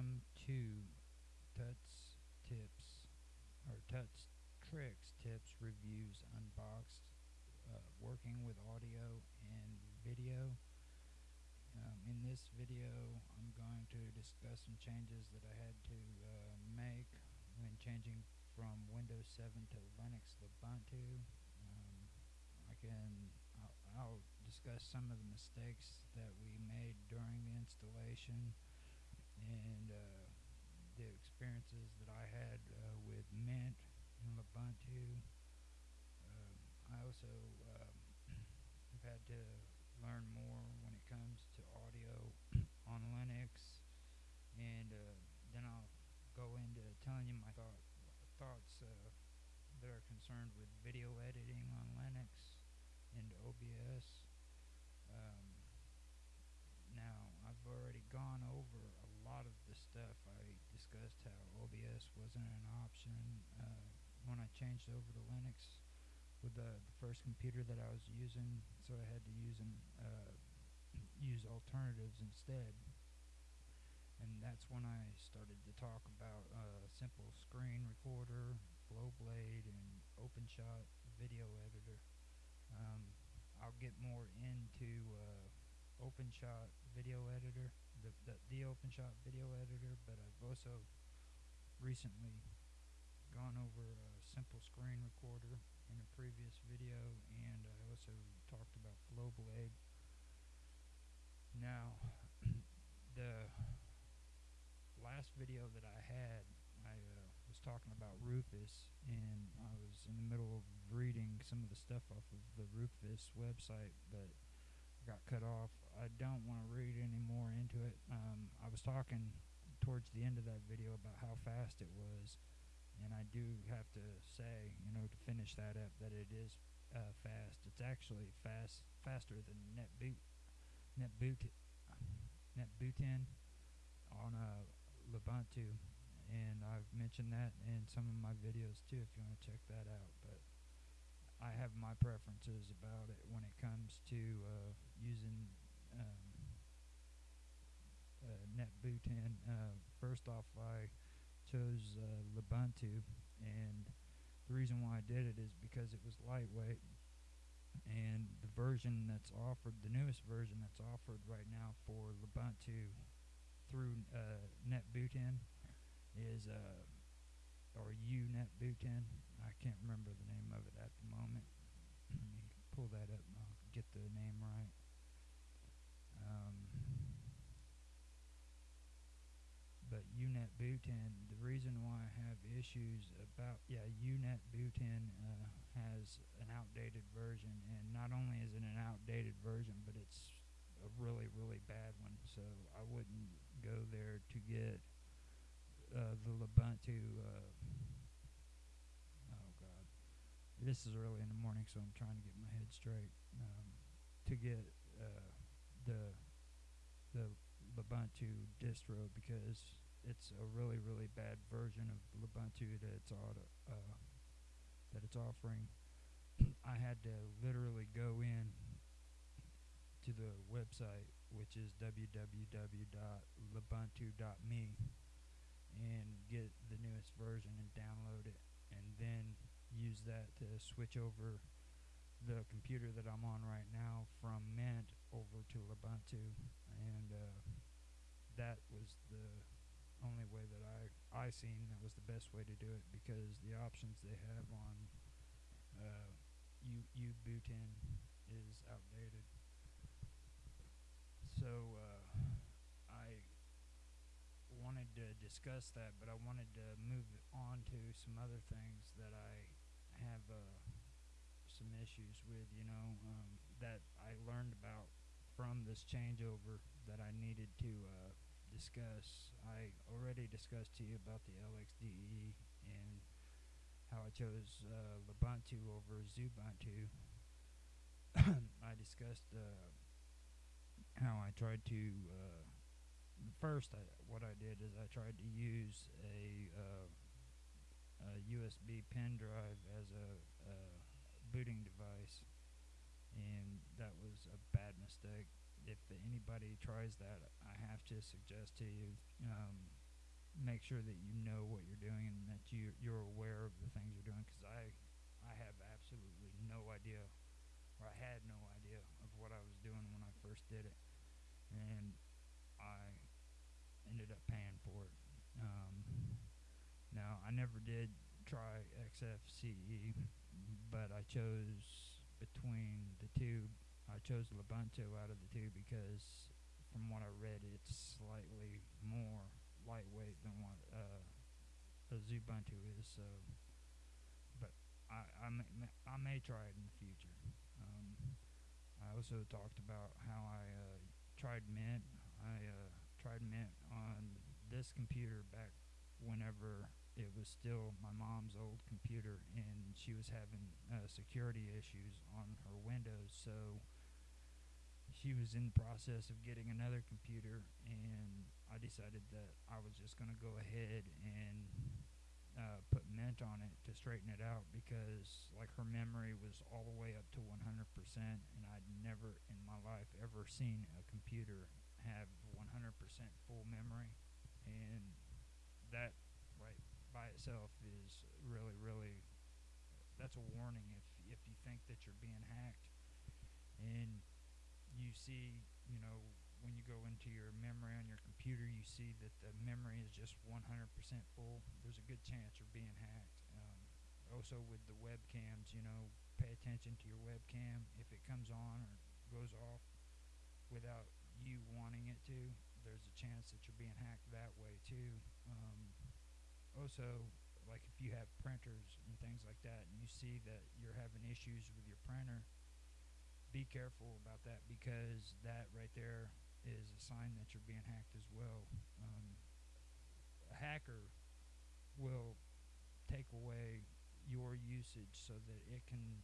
welcome to Tuts Tips or Tuts Tricks Tips Reviews Unboxed. Uh, working with audio and video. Um, in this video, I'm going to discuss some changes that I had to uh, make when changing from Windows 7 to Linux Lubuntu. Um, I can I'll, I'll discuss some of the mistakes that we made during the installation and uh, the experiences that I had uh, with Mint and Ubuntu. Um, I also um, have had to learn more when it comes to audio on Linux, and uh, then I'll go into telling you my thought, thoughts uh, that are concerned with video editing on Linux and OBS. Um, now, I've already gone over a lot of the stuff. I discussed how OBS wasn't an option uh, when I changed over to Linux with the, the first computer that I was using, so I had to use an, uh, use alternatives instead. And that's when I started to talk about uh, simple screen recorder, Flowblade, and OpenShot video editor. Um, I'll get more into uh, OpenShot video editor, the, the, the OpenShot video editor, but I've also recently gone over a simple screen recorder in a previous video, and I also talked about Flowblade. Now, the last video that I had, I uh, was talking about Rufus, and I was in the middle of reading some of the stuff off of the Rufus website, but got cut off. I don't want to read any more into it. Um, I was talking towards the end of that video about how fast it was, and I do have to say, you know, to finish that up, that it is uh, fast. It's actually fast, faster than NetBoot, NetBoot, NetBootin on uh, Ubuntu, and I've mentioned that in some of my videos too. If you want to check that out, but I have my preferences about it when it comes to uh, using um, uh. Uh, first off, I chose Lubuntu, and the reason why I did it is because it was lightweight, and the version that's offered, the newest version that's offered right now for Ubuntu through uh, NetBootin is uh, or UNetBootin. I can't remember the name of it at the moment. Let me pull that up and I'll get the name right. Um, but UNetBootin, the reason why I have issues about, yeah, UNetBootin uh, has an outdated version, and not only is it an outdated version, but it's a really, really bad one, so I wouldn't go there to get uh, the Ubuntu. Uh, oh God, this is early in the morning, so I'm trying to get my head straight. Um, to get uh, the the Ubuntu distro because it's a really really bad version of Lubuntu that it's auto, uh, that it's offering. I had to literally go in to the website, which is www.lubuntu.me, and get the newest version and download it, and then use that to switch over the computer that I'm on right now from Mint over to Lubuntu, and uh, that was the only way that I I seen that was the best way to do it because the options they have on uh, U Ubuntu is outdated. So uh, I wanted to discuss that, but I wanted to move on to some other things that I have uh, some issues with, you know, um, that I learned about from this changeover that I needed to uh, discuss. I already discussed to you about the LXDE and how I chose uh, Lubuntu over Xubuntu. I discussed uh, how I tried to uh, first I, what I did is I tried to use a, uh, a USB pen drive as a, booting device and that was a bad mistake if anybody tries that have to suggest to you um, make sure that you know what you're doing and that you you're aware of the things you're doing because I I have absolutely no idea or I had no idea of what I was doing when I first did it. And I ended up paying for it. Um, now I never did try XFCE but I chose between the two I chose Lubuntu out of the two because from what I read it's slightly more lightweight than what uh, a Ubuntu is. So, but I I may, I may try it in the future. Um, I also talked about how I uh, tried Mint. I uh, tried Mint on this computer back whenever it was still my mom's old computer, and she was having uh, security issues on her Windows. So she was in the process of getting another computer, and I decided that I was just going to go ahead and uh, put Mint on it to straighten it out because, like, her memory was all the way up to 100%, and I'd never in my life ever seen a computer have 100% full memory, and that right by itself is really, really that's a warning if if you think that you're being hacked. And you see, you know, when you go into your memory on your computer, you see that the memory is just 100% full. There's a good chance you're being hacked. Um, also, with the webcams, you know, pay attention to your webcam. If it comes on or goes off without you wanting it to, there's a chance that you're being hacked that way too. Um, also, like if you have printers and things like that, and you see that you're having issues with your printer be careful about that because that right there is a sign that you're being hacked as well. Um, a hacker will take away your usage so that it can,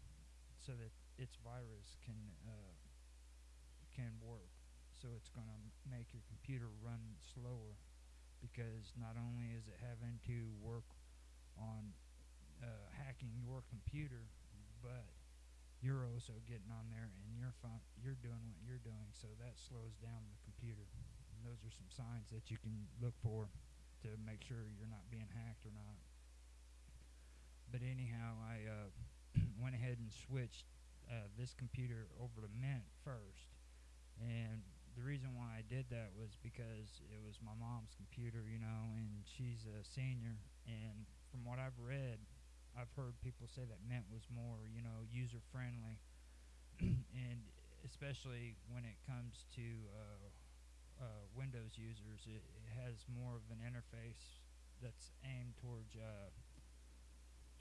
so that its virus can uh, can work. So it's going to make your computer run slower because not only is it having to work on uh, hacking your computer, but you're also getting on there and you're you're doing what you're doing, so that slows down the computer. And those are some signs that you can look for to make sure you're not being hacked or not. But anyhow, I uh, went ahead and switched uh, this computer over to Mint first, and the reason why I did that was because it was my mom's computer, you know, and she's a senior, and from what I've read, I've heard people say that Mint was more, you know, user friendly, and especially when it comes to uh, uh, Windows users, it, it, has more of an interface that's aimed towards uh,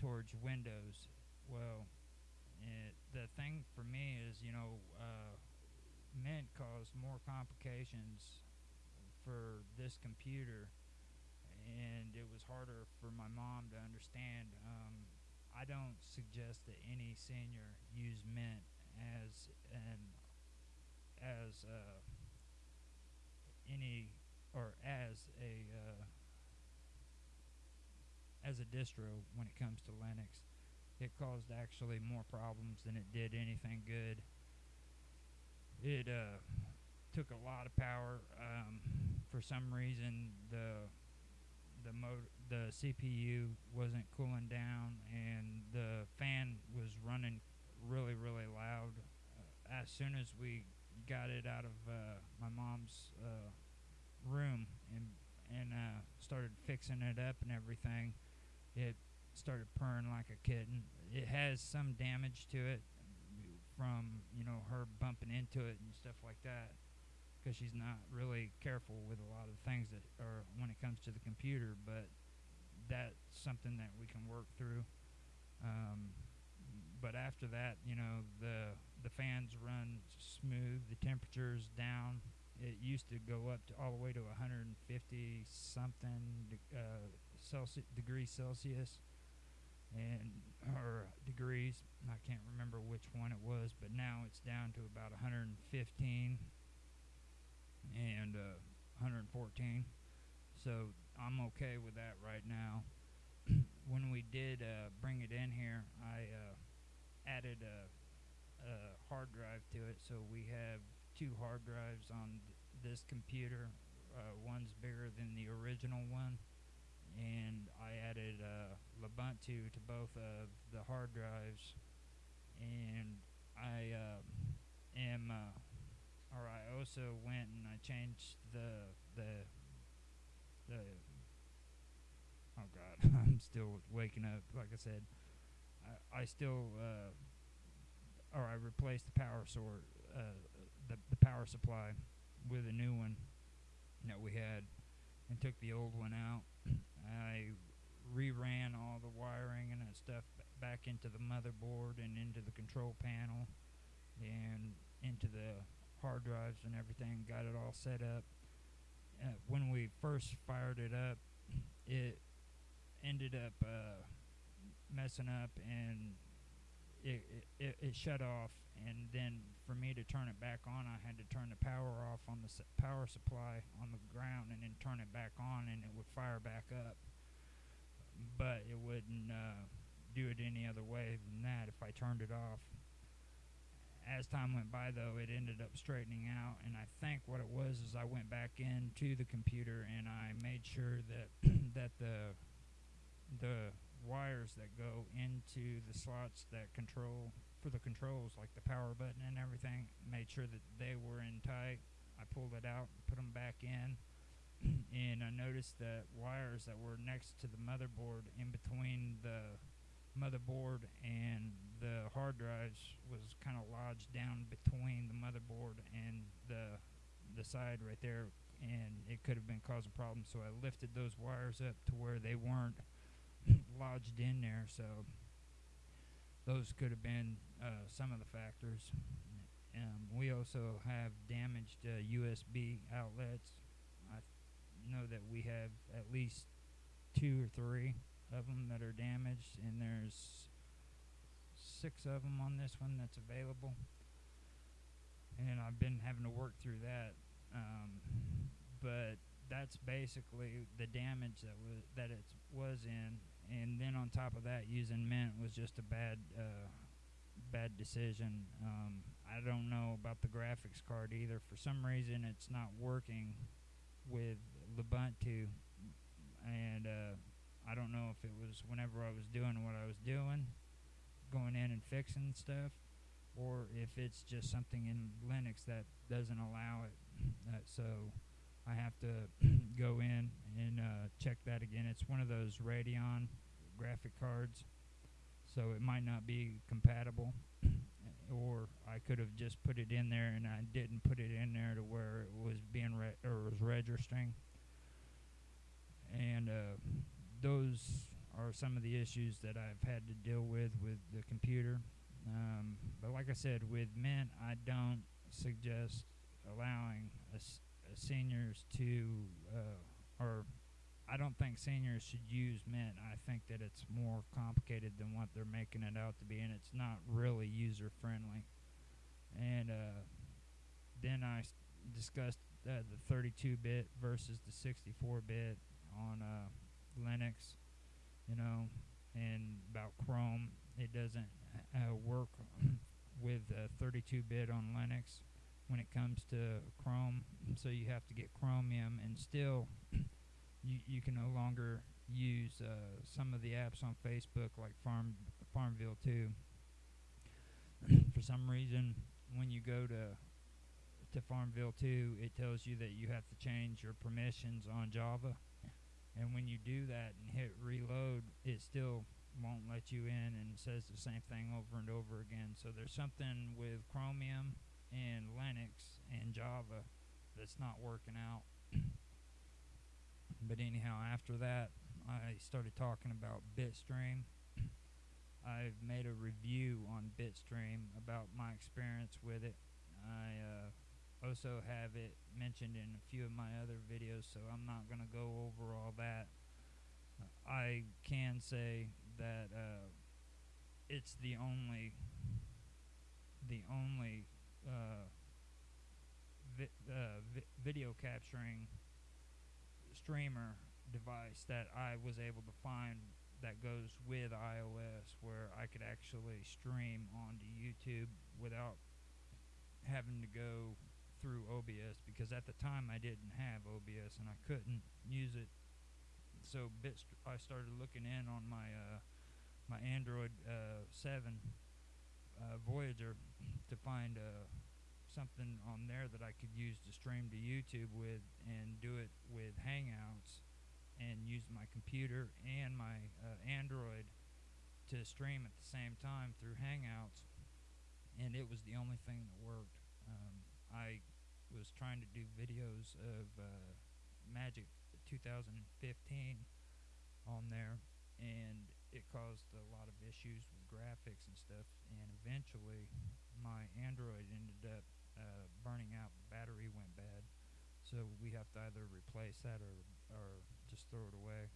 towards Windows. Well, it, the thing for me is, you know, uh, Mint caused more complications for this computer and it was harder for my mom to understand. Um, I don't suggest that any senior use Mint as an as uh, any or as a uh, as a distro when it comes to Linux. It caused actually more problems than it did anything good. It uh, took a lot of power. Um, for some reason, the the motor, the CPU wasn't cooling down, and the fan was running really, really loud. Uh, as soon as we got it out of uh, my mom's uh, room and and uh, started fixing it up and everything, it started purring like a kitten. It has some damage to it from you know her bumping into it and stuff like that because she's not really careful with a lot of things that are when it comes to the computer. But that's something that we can work through. Um, but after that, you know, the the fans run smooth. The temperature's down. It used to go up to all the way to 150 something de- uh, degrees Celsius, and or degrees. I can't remember which one it was, but now it's down to about 115 and uh, 114. So I'm okay with that right now. when we did uh, bring it in here, I uh, added a, a, hard drive to it. So we have two hard drives on th- this computer. Uh, one's bigger than the original one, and I added uh, Ubuntu to both of the hard drives, and I uh, am, or I also went and I changed the the the. Oh God, I'm still waking up. Like I said, I, I still, uh, or I replaced the power source, uh, the the power supply, with a new one that we had, and took the old one out. I reran all the wiring and that stuff back into the motherboard and into the control panel and into the hard drives and everything. Got it all set up. Uh, when we first fired it up, it ended up uh, messing up and it, it, it, shut off. And then for me to turn it back on, I had to turn the power off on the s- power supply on the ground and then turn it back on, and it would fire back up. But it wouldn't uh, do it any other way than that if I turned it off. As time went by, though, it ended up straightening out, and I think what it was is I went back into the computer and I made sure that that the the wires that go into the slots that control for the controls, like the power button and everything, made sure that they were in tight. I pulled it out, put them back in, and I noticed that wires that were next to the motherboard, in between the motherboard and the hard drives, was kind of lodged down between the motherboard and the the side right there, and it could have been causing problems. So I lifted those wires up to where they weren't lodged in there. So those could have been uh, some of the factors. Um, we also have damaged uh, USB outlets. I know that we have at least two or three of them that are damaged, and there's six of them on this one that's available. And I've been having to work through that, um, but that's basically the damage that was that it was in. And then on top of that, using Mint was just a bad uh, bad decision. Um, I don't know about the graphics card either. For some reason, it's not working with the Ubuntu, and uh, I don't know if it was whenever I was doing what I was doing, going in and fixing stuff, or if it's just something in Linux that doesn't allow it. Uh, so I have to go in and uh, check that again. It's one of those Radeon graphic cards, so it might not be compatible. or I could have just put it in there and I didn't put it in there to where it was being re- or was registering. And uh, those are some of the issues that I've had to deal with with the computer. Um, but like I said, with Mint, I don't suggest allowing us uh, seniors to, uh, or I don't think seniors should use Mint. I think that it's more complicated than what they're making it out to be, and it's not really user friendly. And uh, then I discussed uh, the 32-bit versus the 64-bit on uh, Linux, you know, and about Chrome. It doesn't uh, work with uh, 32-bit on Linux when it comes to Chrome, so you have to get Chromium, and still you you can no longer use uh, some of the apps on Facebook like Farm Farmville 2. For some reason, when you go to to Farmville 2, it tells you that you have to change your permissions on Java. And when you do that and hit reload, it still won't let you in and says the same thing over and over again. So there's something with Chromium and Linux and Java that's not working out. but anyhow, after that, I started talking about Bitstream. I've made a review on Bitstream about my experience with it. I uh, also have it mentioned in a few of my other videos, so I'm not going to go over all that. I can say that uh, it's the only the only uh, vi- uh, vi- video capturing streamer device that I was able to find that goes with iOS where I could actually stream onto YouTube without having to go through OBS because at the time I didn't have OBS and I couldn't use it so st- I started looking in on my uh, my Android uh, seven uh, Voyager to find uh, something on there that I could use to stream to YouTube with and do it with Hangouts and use my computer and my uh, Android to stream at the same time through Hangouts. And it was the only thing that worked. Um, I was trying to do videos of uh, Magic 2015 on there, and it caused a lot of issues with graphics and stuff. And eventually, my Android ended up uh, burning out. The battery went bad, so we have to either replace that or or just throw it away.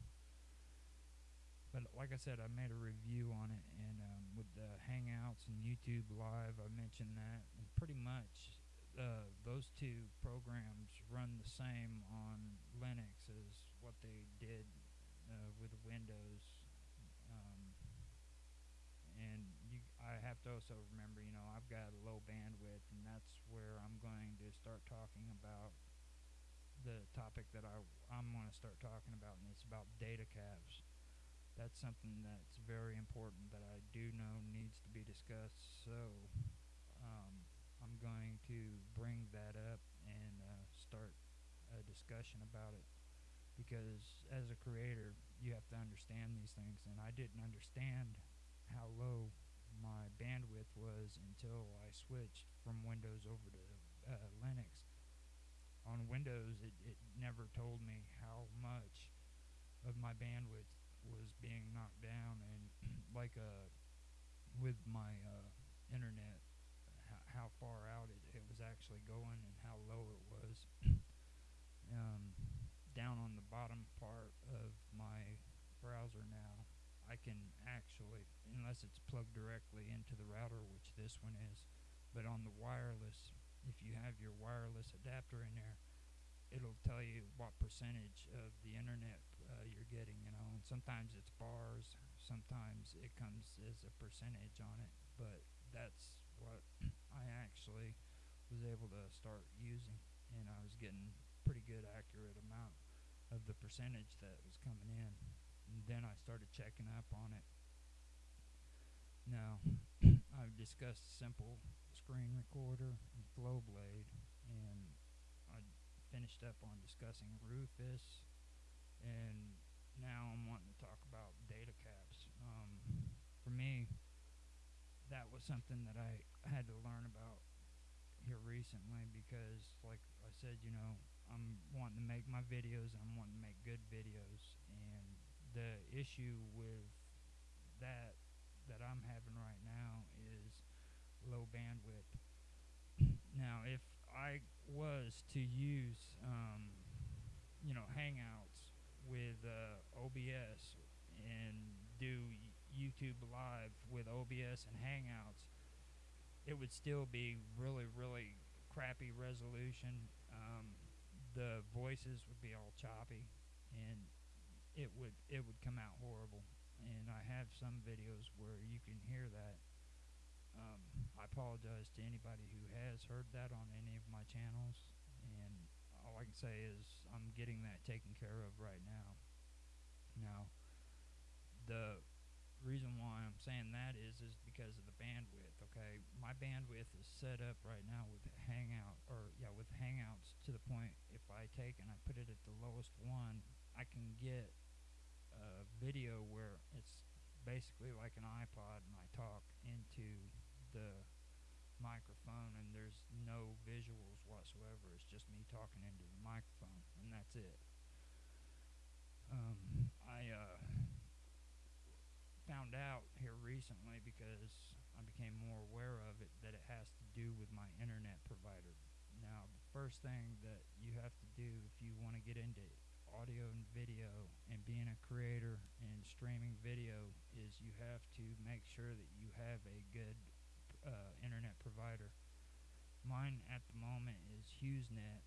But like I said, I made a review on it, and um, with the Hangouts and YouTube Live, I mentioned that, and pretty much uh, those two programs run the same on Linux as what they did uh, with Windows. Um, and you, I have to also remember, you know, I've got a low bandwidth, and that's where I'm going to start talking about the topic that I I'm going to start talking about, and it's about data caps. That's something that's very important that I do know needs to be discussed. So um, I'm going to bring that up and uh, start a discussion about it. Because as a creator, you have to understand these things, and I didn't understand how low my bandwidth was until I switched from Windows over to uh, Linux. On Windows, it, it never told me how much of my bandwidth was being knocked down, and like uh, with my uh, internet, how, far out it, it was actually going and how low it was. um, down on the bottom part of my browser now, I can actually, unless it's plugged directly into the router, which this one is, but on the wireless if you have your wireless adapter in there, it'll tell you what percentage of the internet uh, you're getting, you know. And sometimes it's bars, sometimes it comes as a percentage on it, but that's what I actually was able to start using, and I was getting pretty good accurate amount of the percentage that was coming in. And then I started checking up on it. Now, I've discussed simple screen recorder and Flowblade, and I finished up on discussing Rufus, and now I'm wanting to talk about data caps. Um, for me, that was something that I had to learn about here recently because, like I said, you know, I'm wanting to make my videos I'm wanting to make good videos, and the issue with that that I'm having right now is low bandwidth. now, if I was to use, um, you know, Hangouts with uh, OBS and do YouTube Live with OBS and Hangouts, it would still be really, really crappy resolution. Um, the voices would be all choppy, and it would it would come out horrible. And I have some videos where you can hear that um, I apologize to anybody who has heard that on any of my channels, and all I can say is I'm getting that taken care of right now. Now, the reason why I'm saying that is is because of the bandwidth. Okay, my bandwidth is set up right now with Hangout or yeah with Hangouts to the point if I take and I put it at the lowest one, I can get a video where it's basically like an iPod and I talk into the microphone and there's no visuals whatsoever. It's just me talking into the microphone and that's it. Um, I uh, found out here recently because I became more aware of it that it has to do with my internet provider. Now, the first thing that you have to do if you want to get into audio and video and being a creator and streaming video is you have to make sure that you have a good uh, internet provider. Mine at the moment is HughesNet,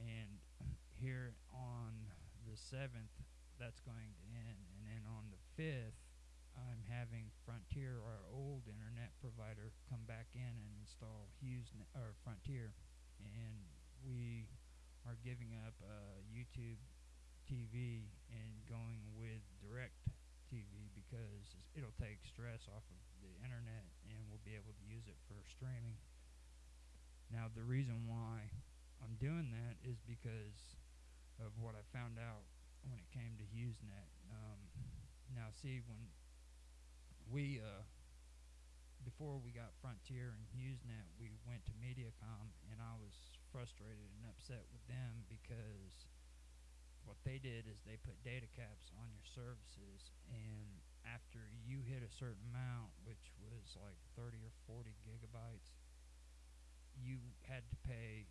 and here on the 7th, that's going to end. And then on the 5th, I'm having Frontier, our old internet provider, come back in and install HughesNet or Frontier, and we are giving up uh, YouTube TV and going with direct TV because it'll take stress off of the internet and we'll be able to use it for streaming. Now, the reason why I'm doing that is because of what I found out when it came to HughesNet. Um, now, see, when we, uh, before we got Frontier and HughesNet, we went to Mediacom, and I was frustrated and upset with them because what they did is they put data caps on your services, and after you hit a certain amount, which was like 30 or 40 gigabytes, you had to pay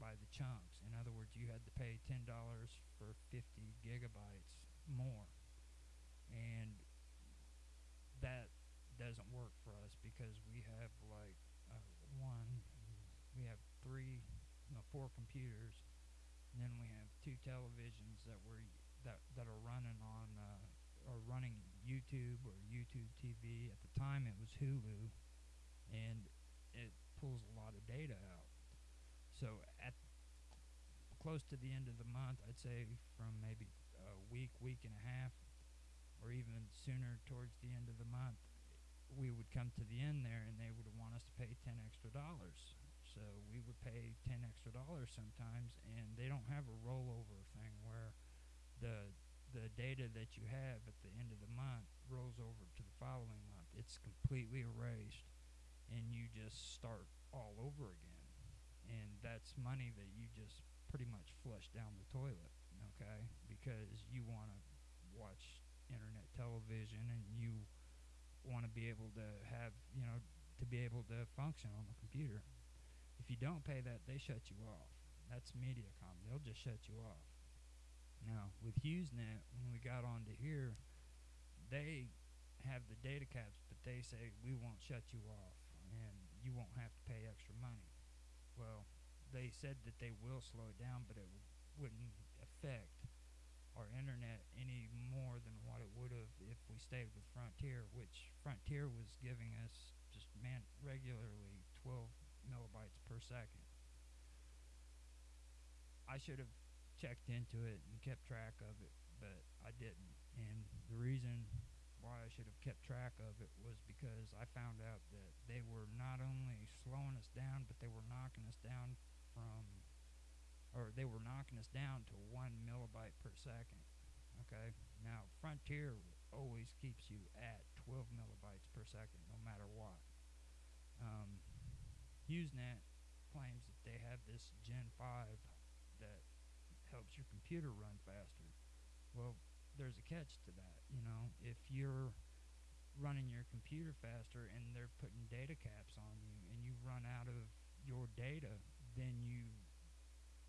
by the chunks. In other words, you had to pay $10 for 50 gigabytes more. And that doesn't work for us because we have like uh, one, we have three, no, four computers, and then we have two televisions that were that that are running on uh, are running YouTube or YouTube TV. At the time, it was Hulu, and it pulls a lot of data out. So at close to the end of the month, I'd say from maybe a week, week and a half, or even sooner towards the end of the month, we would come to the end there and they would want us to pay 10 extra dollars. So we would pay 10 extra dollars sometimes, and they don't have a rollover thing where the the data that you have at the end of the month rolls over to the following month. It's completely erased, and you just start all over again. And that's money that you just pretty much flush down the toilet, okay? Because you want to watch internet television and you want to be able to have, you know, to be able to function on the computer. If you don't pay that, they shut you off. That's Mediacom. They'll just shut you off. Now, with HughesNet, when we got onto here, they have the data caps, but they say we won't shut you off and you won't have to pay extra money. Well, they said that they will slow it down, but it w- wouldn't affect our internet any more than what it would have if we stayed with Frontier, which Frontier was giving us just man regularly 12 millibytes per second. I should have checked into it and kept track of it, but I didn't. And the reason why I should have kept track of it was because I found out that they were not only slowing us down, but they were knocking us down from, or they were knocking us down to one millibyte per second. Okay. Now Frontier always keeps you at 12 millibytes per second, no matter what. Um, HughesNet claims that they have this Gen 5 that helps your computer run faster. Well, there's a catch to that. You know, if you're running your computer faster and they're putting data caps on you and you run out of your data then you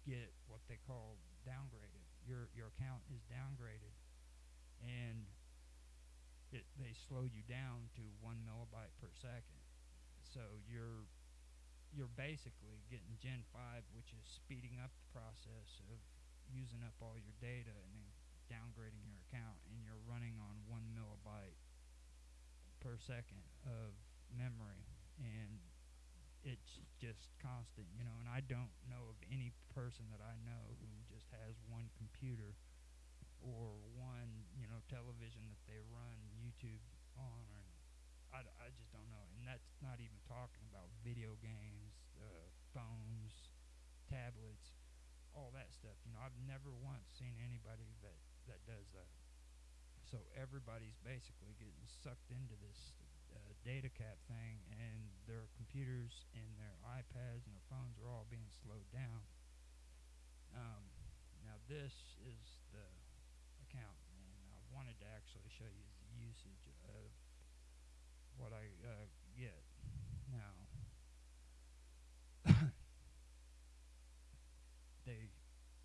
get what they call downgraded. Your your account is downgraded, and it they slow you down to one millibyte per second. So you're you're basically getting Gen five, which is speeding up the process of using up all your data and then downgrading your account, and you're running on one millibyte per second of memory, and it's just constant, you know. And I don't know of any person that I know who just has one computer or one, you know, television that they run YouTube on, or I, I just don't know. And that's not even talking about video games, uh, phones, tablets, all that stuff. You know, I've never once seen anybody that that does that. So everybody's basically getting sucked into this data cap thing, and their computers and their iPads and their phones are all being slowed down. Um, now this is the account, and I wanted to actually show you the usage of what I uh, get now. they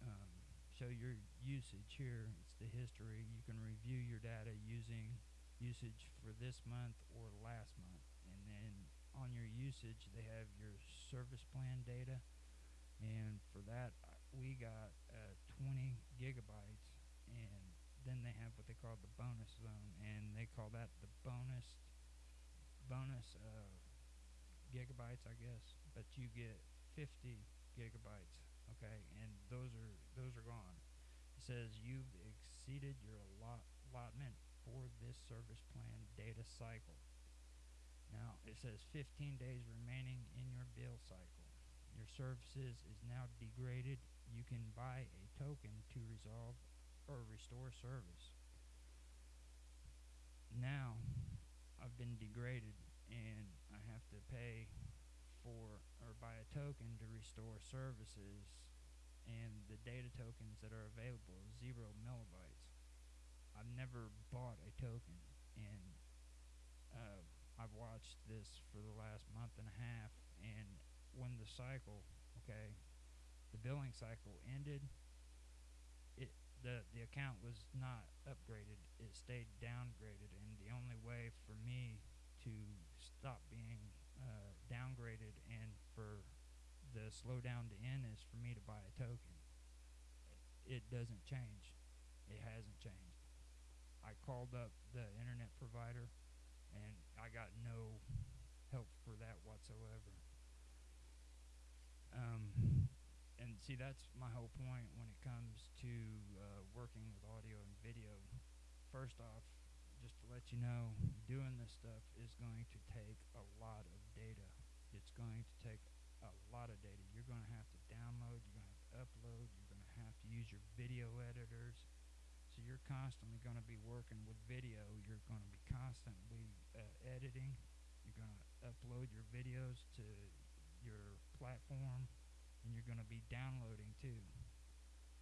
um, show your usage here. It's the history. You can review your data using usage for this month or last month. And then on your usage, they have your service plan data. And for that, we got uh, 20 gigabytes. And then they have what they call the bonus zone. And they call that the bonus bonus uh, gigabytes, I guess. But you get 50 gigabytes. Okay, and those are those are gone. As says you've exceeded your allot- allotment for this service plan data cycle. Now it says 15 days remaining in your bill cycle. Your services is now degraded. You can buy a token to resolve or restore service. Now I've been degraded and I have to pay for or buy a token to restore services and the data tokens that are available is zero millibytes. I've never bought a token and uh, I've watched this for the last month and a half and when the cycle okay the billing cycle ended it the the account was not upgraded it stayed downgraded and the only way for me to stop being uh, downgraded and for the slowdown to end is for me to buy a token. It doesn't change. It hasn't changed i called up the internet provider and i got no help for that whatsoever um, and see, that's my whole point when it comes to uh, working with audio and video. First off, just to let you know, doing this stuff is going to take a lot of data. It's going to take a lot of data. You're going to have to download, you're going to have to upload, you're going to have to use your video editors. So you're constantly going to be working with video. You're going to be constantly uh, editing. You're going to upload your videos to your platform and you're going to be downloading too.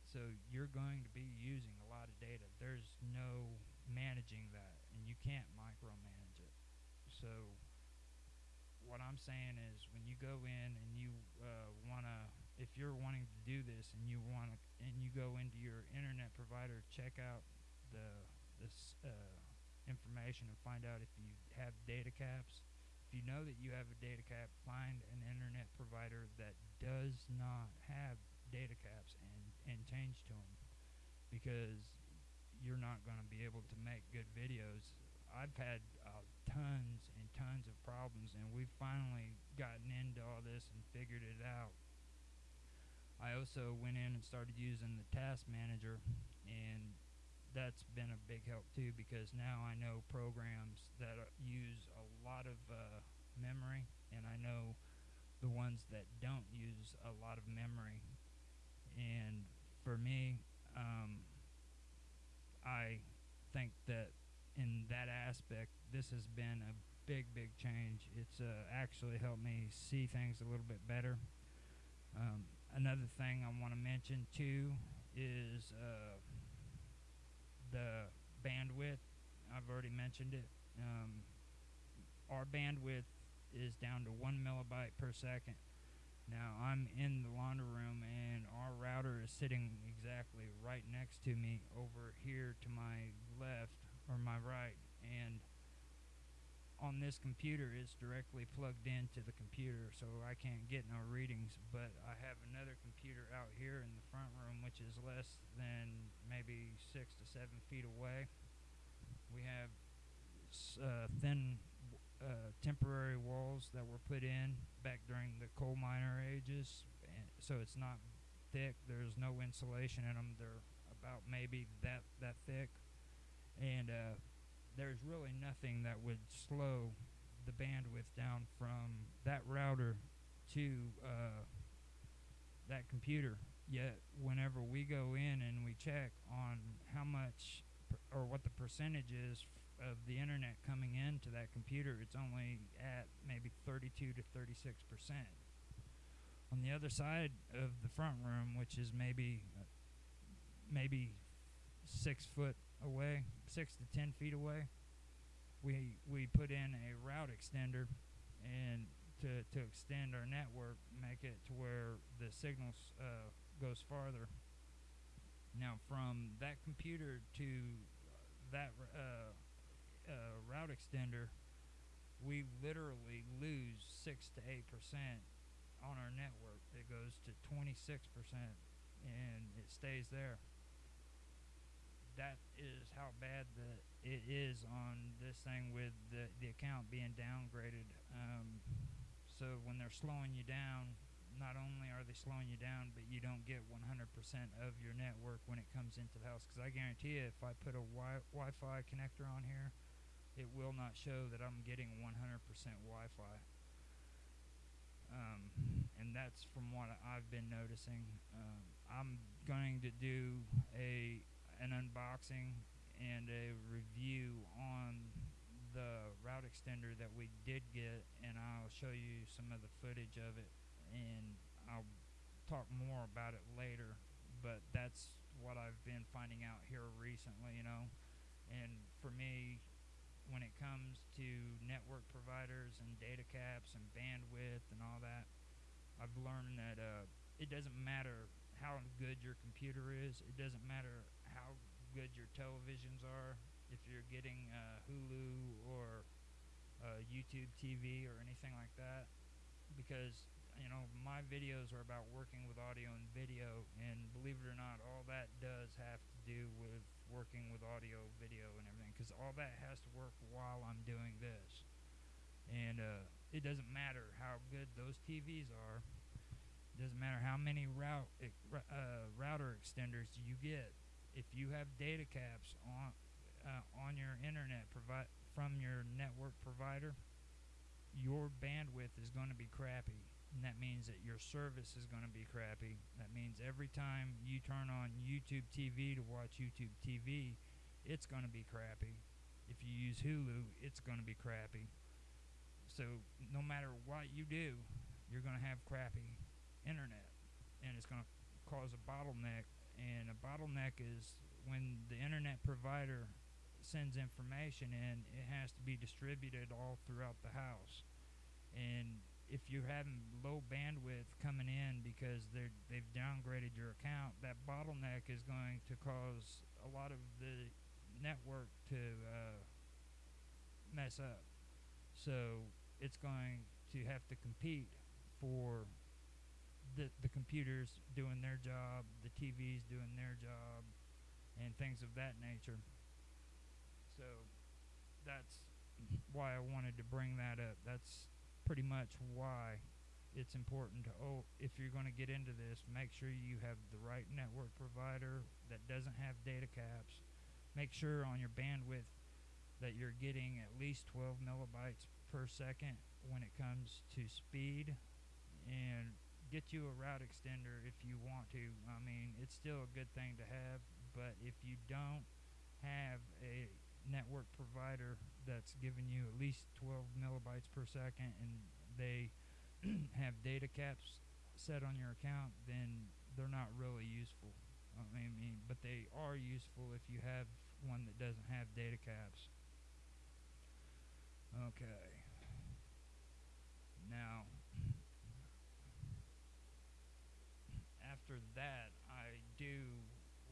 So you're going to be using a lot of data. There's no managing that, and you can't micromanage it. So what I'm saying is, when you go in and you uh, want to, if you're wanting to do this and you want to, and you go into your internet provider, check out the this uh, information and find out if you have data caps If you know that you have a data cap, find an internet provider that does not have data caps and, and change to them because you're not going to be able to make good videos. I've had uh, tons and tons of problems, and we've finally gotten into all this and figured it out. I also went in and started using the task manager, and that's been a big help too because now I know programs that use a lot of uh, memory, and I know the ones that don't use a lot of memory. And for me, um, I think that in that aspect, this has been a big, big change. It's uh, actually helped me see things a little bit better. Um, another thing I want to mention too is. Uh, the bandwidth. I've already mentioned it. Um, our bandwidth is down to one millibyte per second. Now I'm in the laundry room and our router is sitting exactly right next to me over here to my left or my right and on this computer is directly plugged into the computer so I can't get no readings but I have another computer out here in the front room which is less than maybe six to seven feet away. We have uh, thin uh, temporary walls that were put in back during the coal miner ages so it's not thick. There's no insulation in them they're about maybe that that thick. And uh, there's really nothing that would slow the bandwidth down from that router to uh, that computer. Yet, whenever we go in and we check on how much or what the percentage is of the internet coming into that computer, it's only at maybe 32 to 36 percent. On the other side of the front room, which is maybe uh, maybe six foot away, six to ten feet away, we we put in a route extender, and to to extend our network, make it to where the signals uh, goes farther. Now, from that computer to that uh, uh, route extender, we literally lose six to eight percent on our network. It goes to twenty six percent, and it stays there that is how bad the it is on this thing with the the account being downgraded. Um, so when they're slowing you down, not only are they slowing you down, but you don't get 100% of your network when it comes into the house. Because I guarantee you, if I put a wi- Wi-Fi connector on here, it will not show that I'm getting 100% Wi-Fi. Um, and that's from what I've been noticing. Um, I'm going to do a an unboxing and a review on the route extender that we did get, and I'll show you some of the footage of it, and I'll talk more about it later. But that's what I've been finding out here recently, you know. And for me, when it comes to network providers and data caps and bandwidth and all that, I've learned that uh, it doesn't matter how good your computer is. It doesn't matter how good your televisions are. If you're getting uh, Hulu or uh, YouTube TV or anything like that, because you know my videos are about working with audio and video, and believe it or not, all that does have to do with working with audio, video, and everything, because all that has to work while I'm doing this. And uh, it doesn't matter how good those TVs are doesn't matter how many route uh, router extenders you get. If you have data caps on uh, on your internet provi- from your network provider, your bandwidth is going to be crappy. And that means that your service is going to be crappy. That means every time you turn on YouTube TV to watch YouTube TV, it's going to be crappy. If you use Hulu, it's going to be crappy. So no matter what you do, you're going to have crappy internet, and it's going to cause a bottleneck. And a bottleneck is when the internet provider sends information in, it has to be distributed all throughout the house. And if you're having low bandwidth coming in because they're they've downgraded your account, that bottleneck is going to cause a lot of the network to uh, mess up. So it's going to have to compete for the the computers doing their job, the TVs doing their job, and things of that nature. So that's why I wanted to bring that up. That's pretty much why it's important to oh if you're going to get into this make sure you have the right network provider that doesn't have data caps make sure on your bandwidth that you're getting at least 12 millibytes per second when it comes to speed and get you a route extender if you want to. I mean, it's still a good thing to have, but if you don't have a network provider that's giving you at least 12 millibytes per second and they have data caps set on your account, then they're not really useful. I mean, but they are useful if you have one that doesn't have data caps. Okay. Now, after that, I do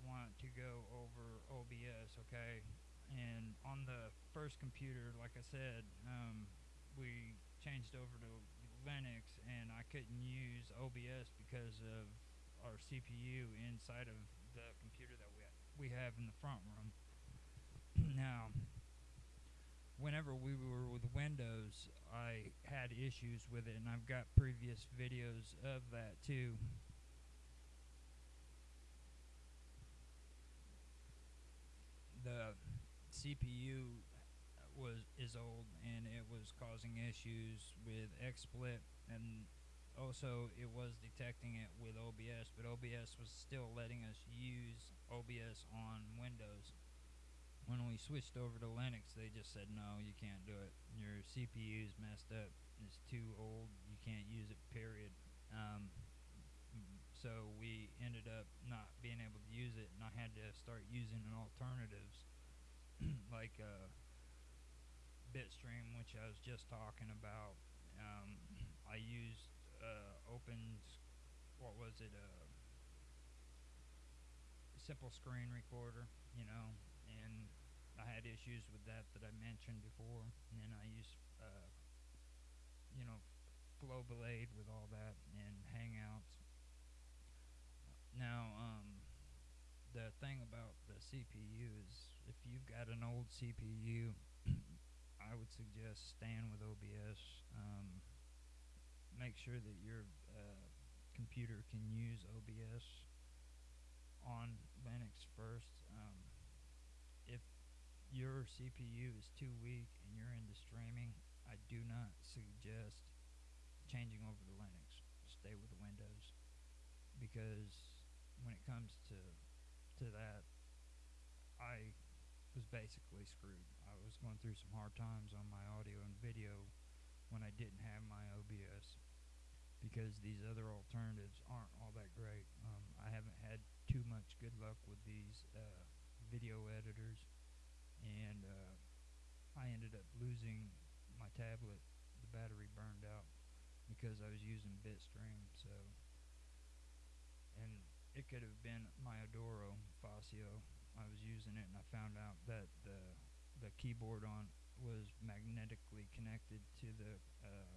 want to go over OBS, okay? And on the first computer, like I said, um, we changed over to Linux, and I couldn't use OBS because of our CPU inside of the computer that we we have in the front room. now, whenever we were with Windows, I had issues with it, and I've got previous videos of that too. The CPU was is old and it was causing issues with XSplit and also it was detecting it with OBS, but OBS was still letting us use OBS on Windows. When we switched over to Linux, they just said no, you can't do it. Your CPU is messed up. It's too old. You can't use it. Period. Um, so we ended up not being able to use it, and I had to start using alternatives like uh, Bitstream, which I was just talking about. Um, I used uh, Open, what was it? Uh, simple screen recorder, you know, and I had issues with that that I mentioned before. And then I used, uh, you know, Flowblade with all that and Hangouts now, um, the thing about the CPU is if you've got an old CPU, I would suggest staying with OBS. Um, make sure that your uh, computer can use OBS on Linux first. Um, if your CPU is too weak and you're into streaming, I do not suggest changing over to Linux. Stay with Windows because when it comes to to that, I was basically screwed. I was going through some hard times on my audio and video when I didn't have my OBS because these other alternatives aren't all that great. Um, I haven't had too much good luck with these uh, video editors, and uh, I ended up losing my tablet. The battery burned out because I was using Bitstream. Could have been my Adoro Fasio. I was using it, and I found out that the the keyboard on was magnetically connected to the uh,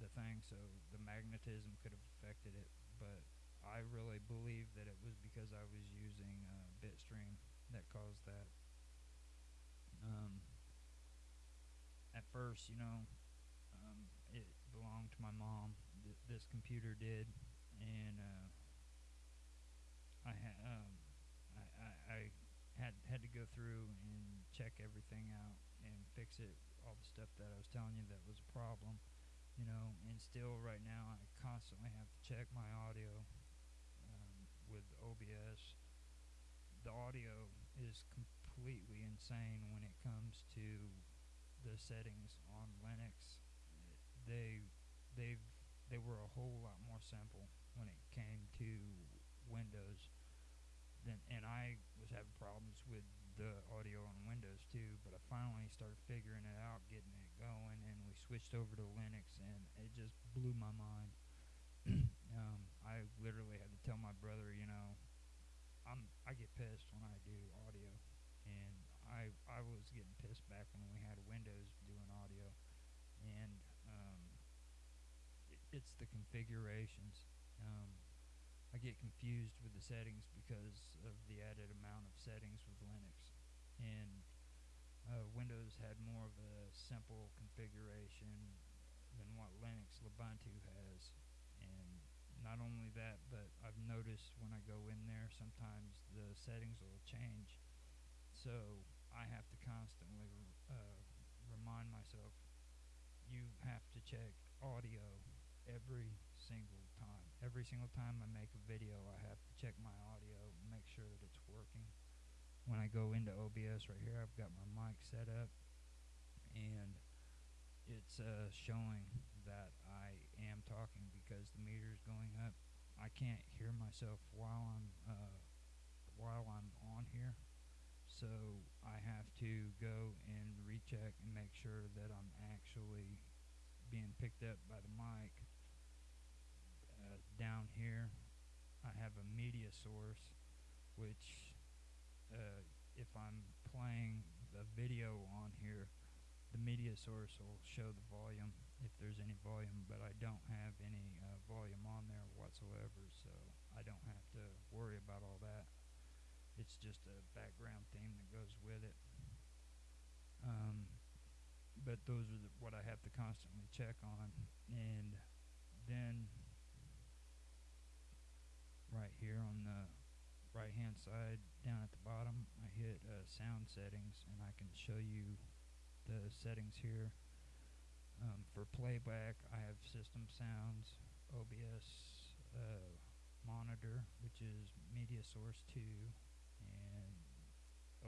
the thing, so the magnetism could have affected it. But I really believe that it was because I was using uh, Bitstream that caused that. Um, at first, you know, um, it belonged to my mom. Th- this computer did, and uh, I had um, I, I, I had had to go through and check everything out and fix it. All the stuff that I was telling you that was a problem, you know. And still, right now, I constantly have to check my audio um, with OBS. The audio is completely insane when it comes to the settings on Linux. They they've they were a whole lot more simple when it came to Windows then and I was having problems with the audio on Windows too, but I finally started figuring it out, getting it going, and we switched over to Linux, and it just blew my mind. um, I literally had to tell my brother, you know, I'm I get pissed when I do audio, and I I was getting pissed back when we had Windows doing audio, and um, it, it's the configurations. I get confused with the settings because of the added amount of settings with Linux. And uh, Windows had more of a simple configuration than what Linux Ubuntu has. And not only that, but I've noticed when I go in there, sometimes the settings will change. So I have to constantly uh, remind myself you have to check audio every single. Every single time I make a video, I have to check my audio, make sure that it's working. When I go into OBS right here, I've got my mic set up, and it's uh, showing that I am talking because the meter is going up. I can't hear myself while I'm uh, while I'm on here, so I have to go and recheck and make sure that I'm actually being picked up by the mic down here, I have a media source, which uh, if I'm playing the video on here, the media source will show the volume if there's any volume, but I don't have any uh, volume on there whatsoever, so I don't have to worry about all that. It's just a background theme that goes with it. Um, but those are the, what I have to constantly check on, and then right here on the right hand side down at the bottom I hit uh, sound settings and I can show you the settings here. Um, for playback I have system sounds OBS uh, monitor which is media source 2 and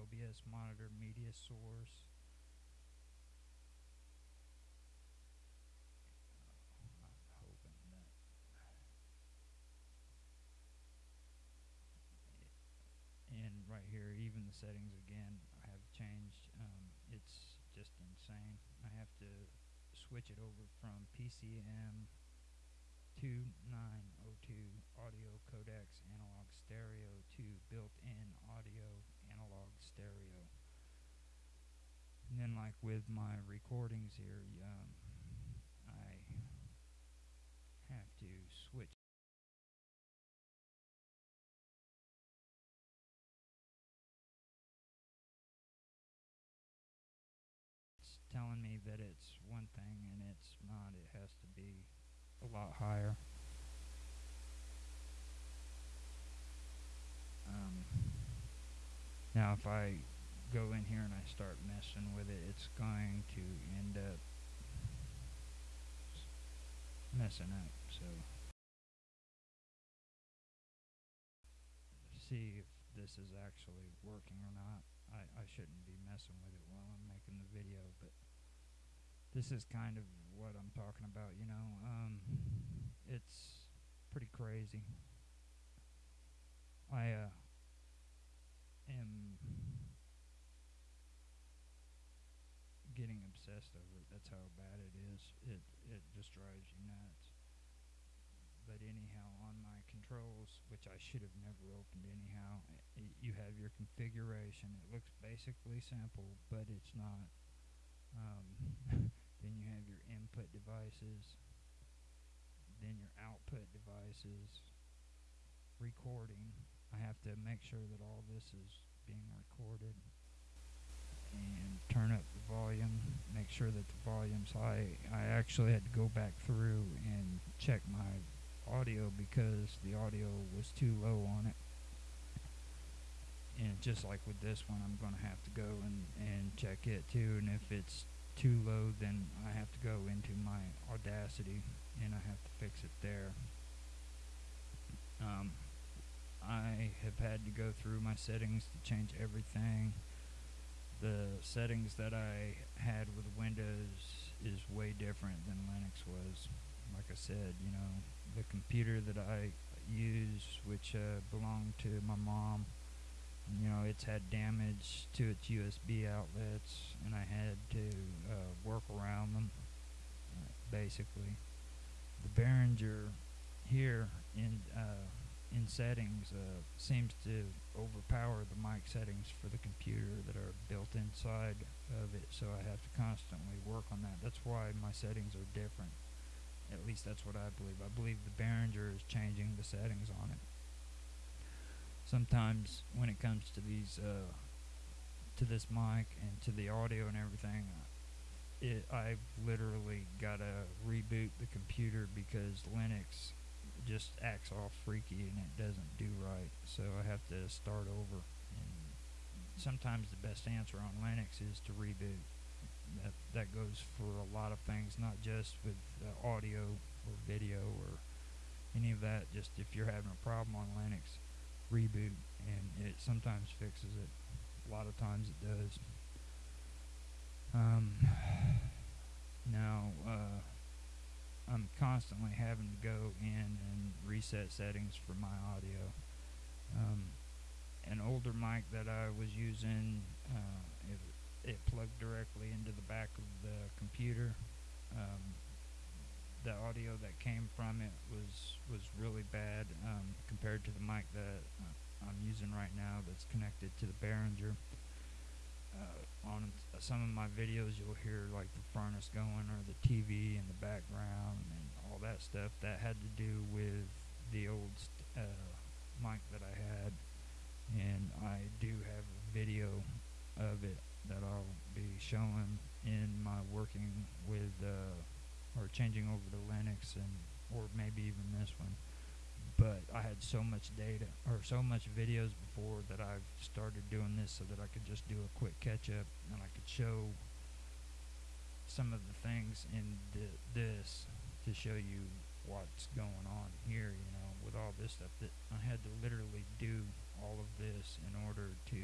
OBS monitor media source right here, even the settings again, have changed. Um, it's just insane. I have to switch it over from PCM 2902 audio codecs analog stereo to built-in audio analog stereo. And then like with my recordings here, um, that it's one thing and it's not. It has to be a lot higher. Um, now, if I go in here and I start messing with it, it's going to end up messing up. So, see if this is actually working or not. I, I shouldn't be messing with it while I'm making the video, but this is kind of what I'm talking about, you know. Um, it's pretty crazy. I uh, am getting obsessed over it. That's how bad it is. It it just drives you nuts. But anyhow, on my controls, which I should have never opened anyhow, i you have your configuration. It looks basically simple, but it's not. Um, then you have your input devices. Then your output devices. Recording. I have to make sure that all this is being recorded and turn up the volume, make sure that the volume's high. I actually had to go back through and check my audio because the audio was too low on it. And just like with this one, I'm going to have to go and, and check it too. And if it's too low, then I have to go into my Audacity and I have to fix it there. Um, I have had to go through my settings to change everything the settings that I had with Windows is way different than Linux was. Like I said, you know, the computer that I use, which uh, belonged to my mom, you know, it's had damage to its USB outlets, and I had to uh, work around them, uh, basically. The Behringer here in uh, in settings uh, seems to overpower the mic settings for the computer that are built inside of it so I have to constantly work on that. That's why my settings are different. At least that's what I believe. I believe the Behringer is changing the settings on it sometimes when it comes to these uh, to this mic and to the audio and everything it, I've literally got to reboot the computer because Linux just acts all freaky and it doesn't do right. So I have to start over. And sometimes the best answer on Linux is to reboot. That that goes for a lot of things, not just with uh, audio or video or any of that. Just if you're having a problem on Linux, reboot, and it sometimes fixes it. A lot of times it does. Um, now. Uh, I'm constantly having to go in and reset settings for my audio. Um, an older mic that I was using, uh, it, it, plugged directly into the back of the computer. Um, the audio that came from it was was really bad um, compared to the mic that uh, I'm using right now that's connected to the Behringer. Uh, on some of my videos you'll hear like the furnace going or the TV in the background and all that stuff. That had to do with the old uh, mic that I had. And I do have a video of it that I'll be showing in my working with uh, or changing over to Linux and or maybe even this one. But I had so much data or so much videos before that I've started doing this so that I could just do a quick catch up and I could show some of the things in this to show you what's going on here, you know, with all this stuff that I had to literally do all of this in order to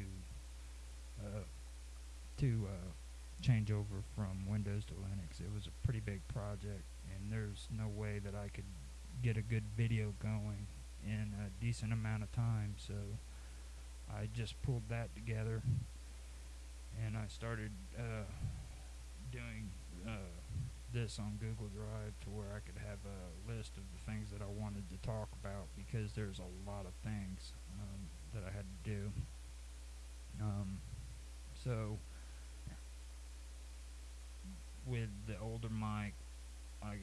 uh, to uh, change over from Windows to Linux. It was a pretty big project and there's no way that I could get a good video going in a decent amount of time. So I just pulled that together and I started uh, doing uh, this on Google Drive to where I could have a list of the things that I wanted to talk about because there's a lot of things um, that I had to do. Um, so with the older mic, I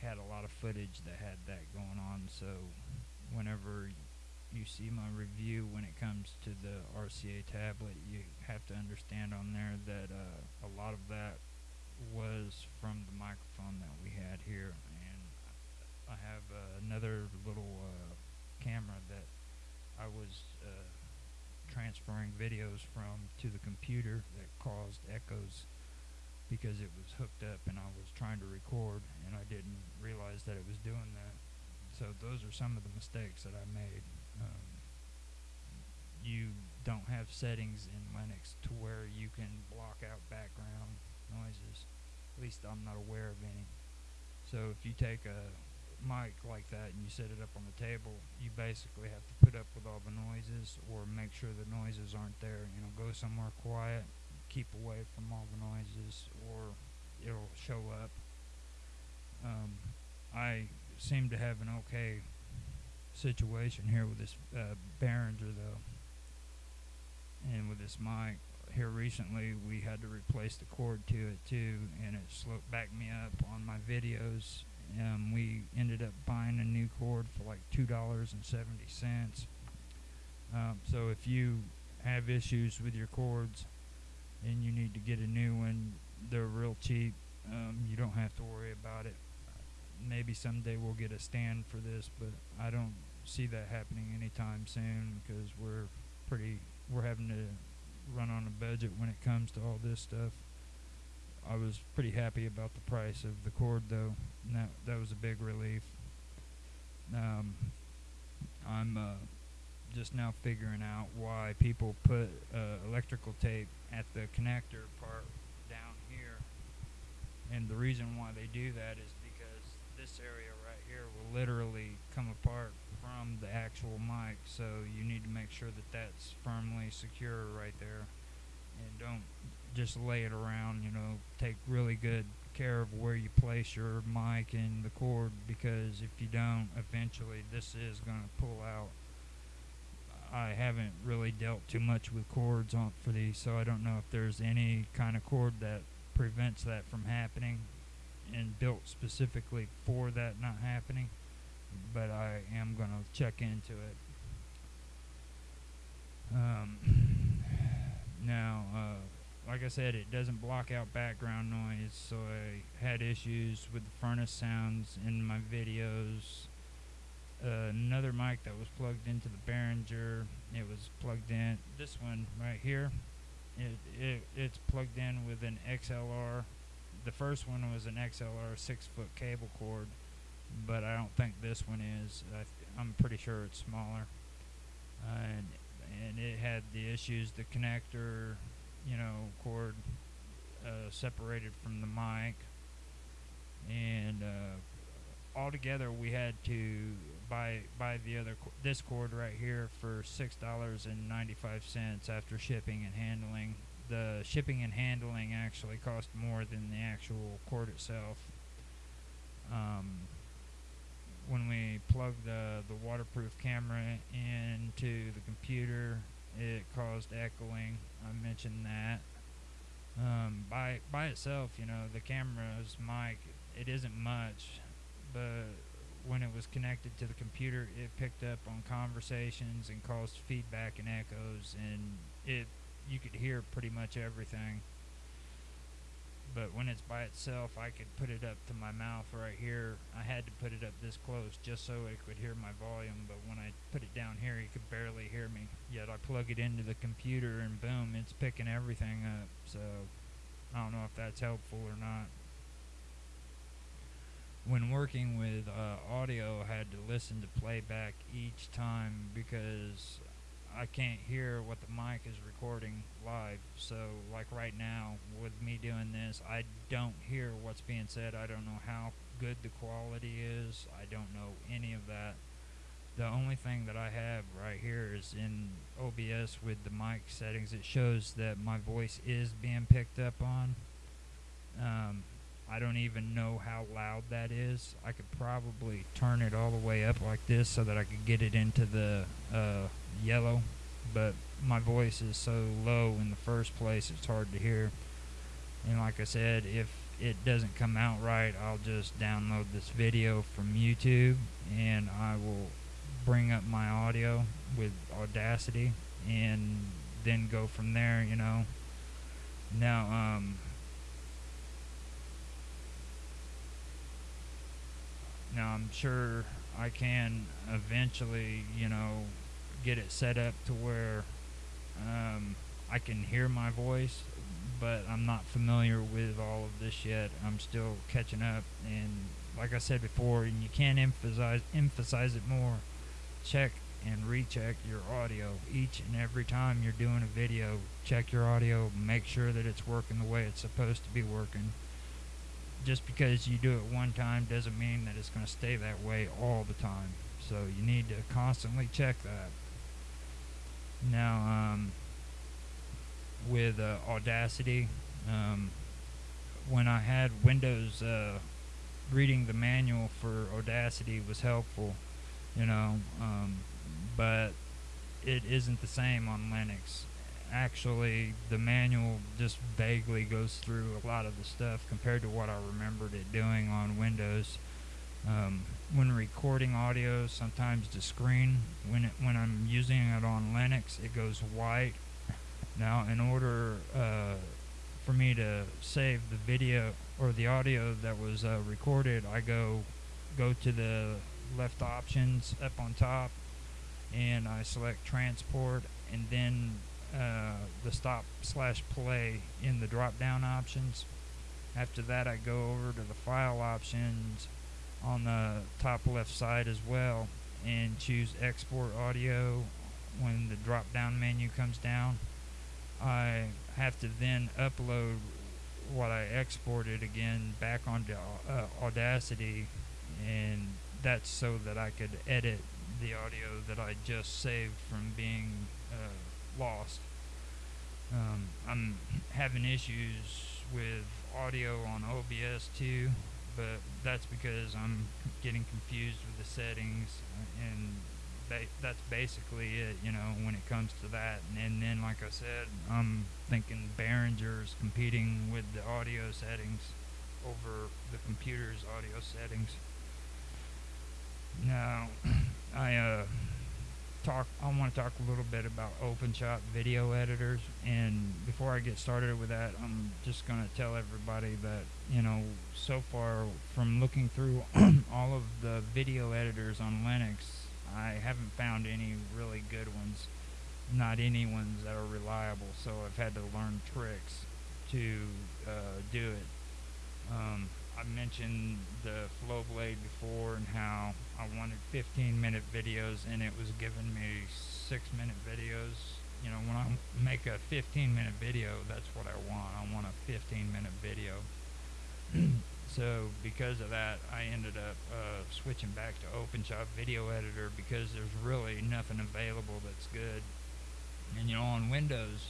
had a lot of footage that had that going on. So whenever you see my review when it comes to the RCA tablet, you have to understand on there that uh, a lot of that was from the microphone that we had here. And I have uh, another little uh, camera that I was uh, transferring videos from to the computer that caused echoes because it was hooked up and I was trying to record and I didn't realize that it was doing that. So those are some of the mistakes that I made. Um, you don't have settings in Linux to where you can block out background noises. At least I'm not aware of any. So if you take a mic like that and you set it up on the table, you basically have to put up with all the noises or make sure the noises aren't there. You know, go somewhere quiet, keep away from all the noises, or it'll show up. Um, I seem to have an okay situation here with this uh, Behringer though, and with this mic. Here recently, we had to replace the cord to it too, and it slowed back me up on my videos um, we ended up buying a new cord for like two dollars and seventy cents. Um, so if you have issues with your cords and you need to get a new one, they're real cheap. Um, you don't have to worry about it. Maybe someday we'll get a stand for this, but I don't see that happening anytime soon because we're pretty we're having to run on a budget when it comes to all this stuff. I was pretty happy about the price of the cord though. And that that was a big relief. Um, I'm uh, just now figuring out why people put uh, electrical tape at the connector part down here, and the reason why they do that is because this area right here will literally come apart from the actual mic. So you need to make sure that that's firmly secure right there, and don't just lay it around. You know, take really good care of where you place your mic and the cord because if you don't, eventually this is going to pull out. I haven't really dealt too much with cords on for these, so I don't know if there's any kind of cord that prevents that from happening and built specifically for that not happening. But I am going to check into it. Um, now, uh, like I said, it doesn't block out background noise, so I had issues with the furnace sounds in my videos. Uh, another mic that was plugged into the Behringer, it was plugged in. This one right here, it, it it's plugged in with an XLR. The first one was an XLR six foot cable cord, but I don't think this one is. I am pretty sure it's smaller. Uh, and and it had the issues. The connector you know, cord uh, separated from the mic, and uh, altogether we had to buy buy the other this cord right here for six dollars and ninety five cents after shipping and handling. The shipping and handling actually cost more than the actual cord itself. Um, when we plugged the the waterproof camera into the computer it caused echoing. I mentioned that. Um, by by itself, you know, the camera's mic, it isn't much, but when it was connected to the computer, it picked up on conversations and caused feedback and echoes, and it you could hear pretty much everything but when it's by itself, I could put it up to my mouth right here. I had to put it up this close just so it could hear my volume, but when I put it down here, you could barely hear me. Yet I plug it into the computer and boom, it's picking everything up. So I don't know if that's helpful or not. When working with uh, audio, I had to listen to playback each time because I can't hear what the mic is recording live. So, like right now, with me doing this, I don't hear what's being said. I don't know how good the quality is. I don't know any of that. The only thing that I have right here is in OBS with the mic settings. It shows that my voice is being picked up on. Um, I don't even know how loud that is. I could probably turn it all the way up like this so that I could get it into the uh, yellow, but my voice is so low in the first place it's hard to hear. And like I said, if it doesn't come out right, I'll just download this video from YouTube and I will bring up my audio with Audacity and then go from there, you know. Now, um, Now I'm sure I can eventually, you know, get it set up to where Um, I can hear my voice, but I'm not familiar with all of this yet. I'm still catching up, and like I said before, and you can't emphasize emphasize it more. Check and recheck your audio each and every time you're doing a video. Check your audio, make sure that it's working the way it's supposed to be working. Just because you do it one time doesn't mean that it's going to stay that way all the time. So you need to constantly check that. Now, um, with uh, Audacity, um, when I had Windows, uh, reading the manual for Audacity was helpful, you know. Um, but it isn't the same on Linux. Actually, the manual just vaguely goes through a lot of the stuff compared to what I remembered it doing on Windows. Um, when recording audio, sometimes the screen, when it, when I'm using it on Linux, it goes white. Now, in order uh, for me to save the video or the audio that was uh, recorded, I go go to the left options up on top and I select transport and then uh, the stop slash play in the drop down options. After that, I go over to the file options on the top left side as well and choose export audio when the drop down menu comes down. I have to then upload what I exported again back onto uh, Audacity and that's so that I could edit the audio that I just saved from being uh, lost. Um, I'm having issues with audio on OBS too, but that's because I'm getting confused with the settings, and ba- that's basically it, you know, when it comes to that. And, and then, like I said, I'm thinking Behringer's competing with the audio settings over the computer's audio settings. Now, I uh, talk. I want to talk a little bit about OpenShot video editors, and before I get started with that, I'm just going to tell everybody that you know, so far from looking through all of the video editors on Linux, I haven't found any really good ones. Not any ones that are reliable. So I've had to learn tricks to uh, do it. Um, I mentioned the Flowblade before and how I wanted 15 minute videos and it was giving me 6 minute videos. You know, when I make a 15 minute video, that's what I want. I want a 15 minute video. so because of that, I ended up uh, switching back to OpenShot Video Editor because there's really nothing available that's good. And you know, on Windows,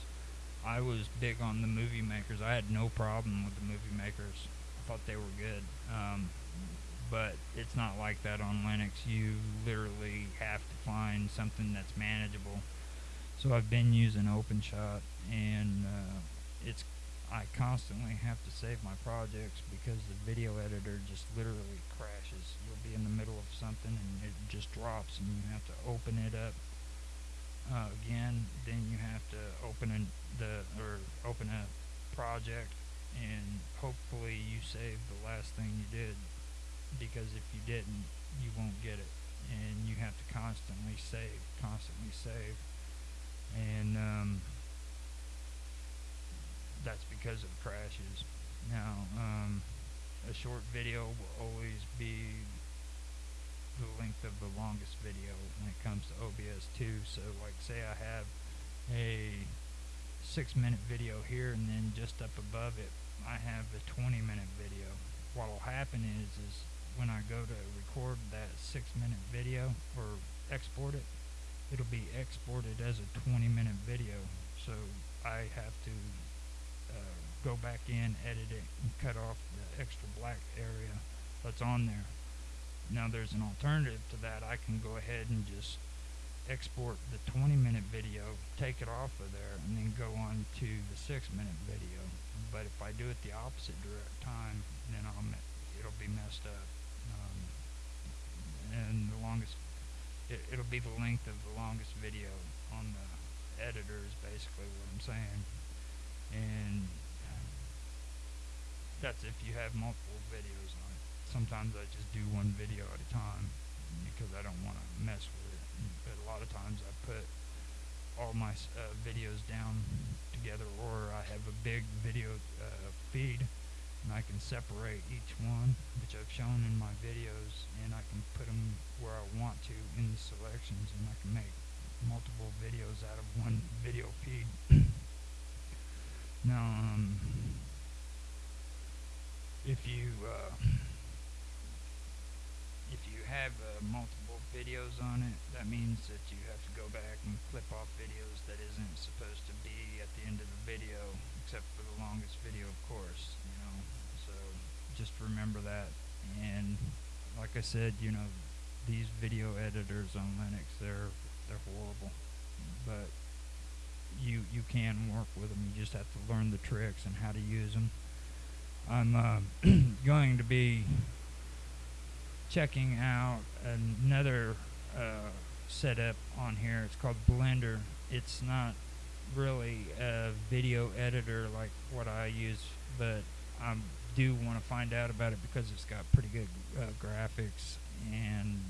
I was big on the movie makers. I had no problem with the movie makers thought they were good. Um, but it's not like that on Linux. You literally have to find something that's manageable. So I've been using OpenShot, and uh, it's I constantly have to save my projects because the video editor just literally crashes. You'll be in the middle of something and it just drops, and you have to open it up uh, again. Then you have to open a, the or open a project and hopefully you saved the last thing you did because if you didn't you won't get it. And you have to constantly save constantly save. And um, that's because of crashes. Now um, a short video will always be the length of the longest video when it comes to OBS 2 so like say I have a six minute video here and then just up above it I have a 20 minute video. What will happen is, is when I go to record that six minute video or export it, it'll be exported as a 20 minute video. So I have to uh, go back in, edit it, and cut off the extra black area that's on there. Now there's an alternative to that. I can go ahead and just export the 20 minute video, take it off of there, and then go on to the 6 minute video. But if I do it the opposite direct time, then I'll it'll be messed up. Um, and the longest, it, it'll be the length of the longest video on the editor is basically what I'm saying. And that's if you have multiple videos on it. Sometimes I just do one video at a time because I don't want to mess with it. But a lot of times I put all my uh, videos down together, or I have a big video uh, feed, and I can separate each one, which I've shown in my videos, and I can put them where I want to in the selections, and I can make multiple videos out of one video feed. now, um, if you uh, if you have uh, multiple videos on it, that means that you have to go back and clip off videos that isn't supposed to be at the end of the video, except for the longest video, of course. You know, so just remember that. And like I said, you know, these video editors on Linux, they're they're horrible, but you you can work with them. You just have to learn the tricks and how to use them. I'm uh, going to be checking out another uh, setup on here. It's called Blender. It's not really a video editor like what I use, but I do want to find out about it because it's got pretty good uh, graphics and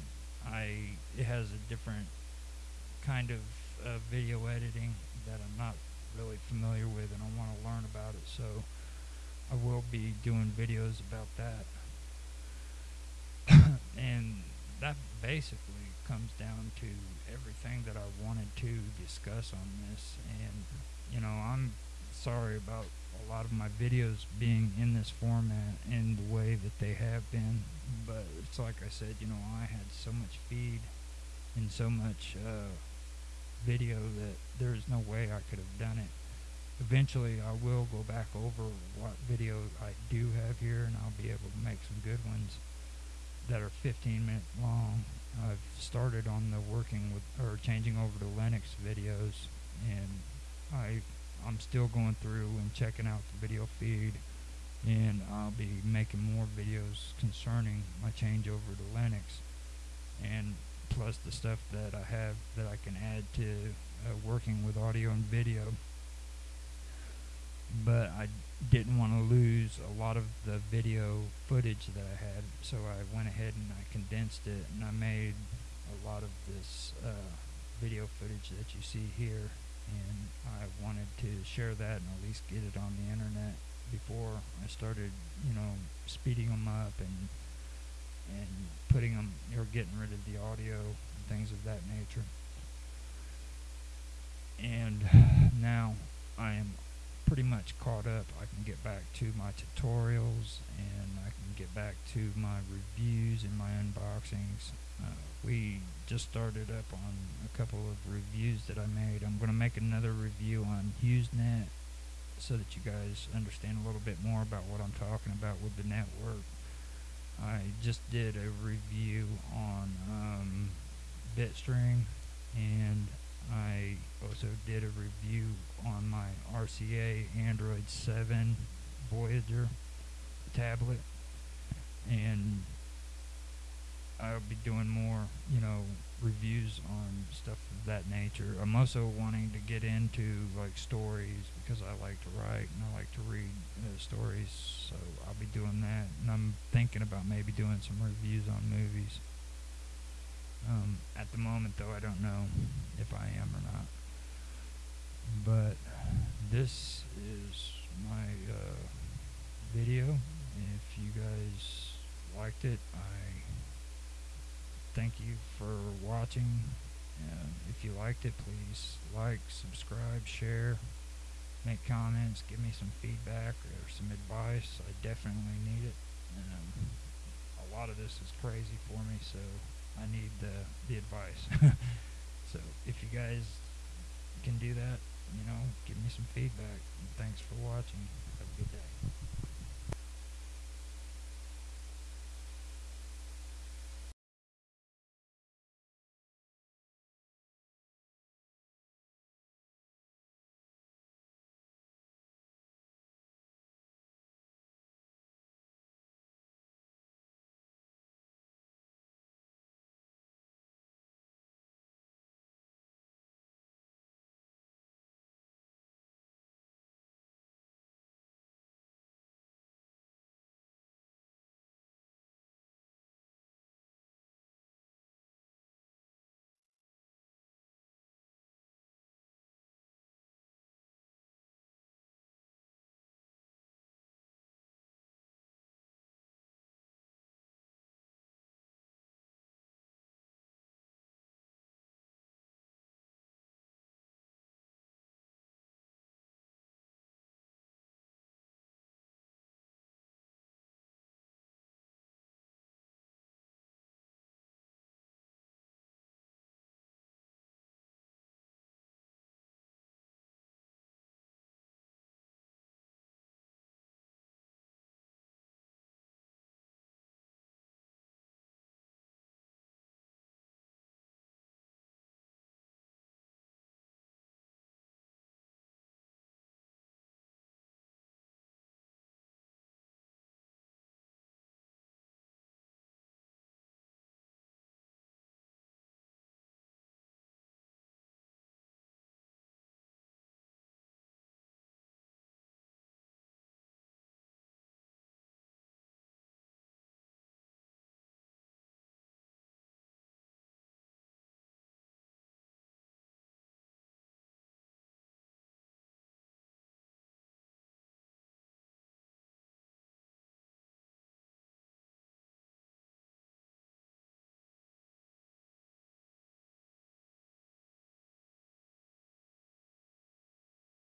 I it has a different kind of uh, video editing that I'm not really familiar with, and I want to learn about it. So I will be doing videos about that. And that basically comes down to everything that I wanted to discuss on this. And, you know, I'm sorry about a lot of my videos being in this format in the way that they have been. But it's like I said, you know, I had so much feed and so much uh, video that there's no way I could have done it eventually I will go back over what video I do have here and I'll be able to make some good ones that are 15 minutes long. I've started on the working with or changing over to Linux videos and I I'm still going through and checking out the video feed and I'll be making more videos concerning my change over to Linux and plus the stuff that I have that I can add to uh, working with audio and video but I didn't want to lose a lot of the video footage that I had, so I went ahead and I condensed it and I made a lot of this uh, video footage that you see here, and I wanted to share that and at least get it on the internet before I started, you know, speeding them up and and putting them or getting rid of the audio and things of that nature. And now I am pretty much caught up. I can get back to my tutorials and I can get back to my reviews and my unboxings. Uh, we just started up on a couple of reviews that I made. I'm going to make another review on HughesNet so that you guys understand a little bit more about what I'm talking about with the network. I just did a review on um, Bitstream and I also did a review on my RCA Android 7 Voyager tablet and I'll be doing more, you know, reviews on stuff of that nature. I'm also wanting to get into like stories because I like to write and I like to read uh, stories, so I'll be doing that. And I'm thinking about maybe doing some reviews on movies. Um, at the moment, though, I don't know if I am or not. But this is my uh, video. If you guys liked it, I thank you for watching. Uh, if you liked it, please like, subscribe, share, make comments, give me some feedback or some advice. I definitely need it. Um, a lot of this is crazy for me, so I need the the advice. so if you guys can do that, you know, give me some feedback. And thanks for watching.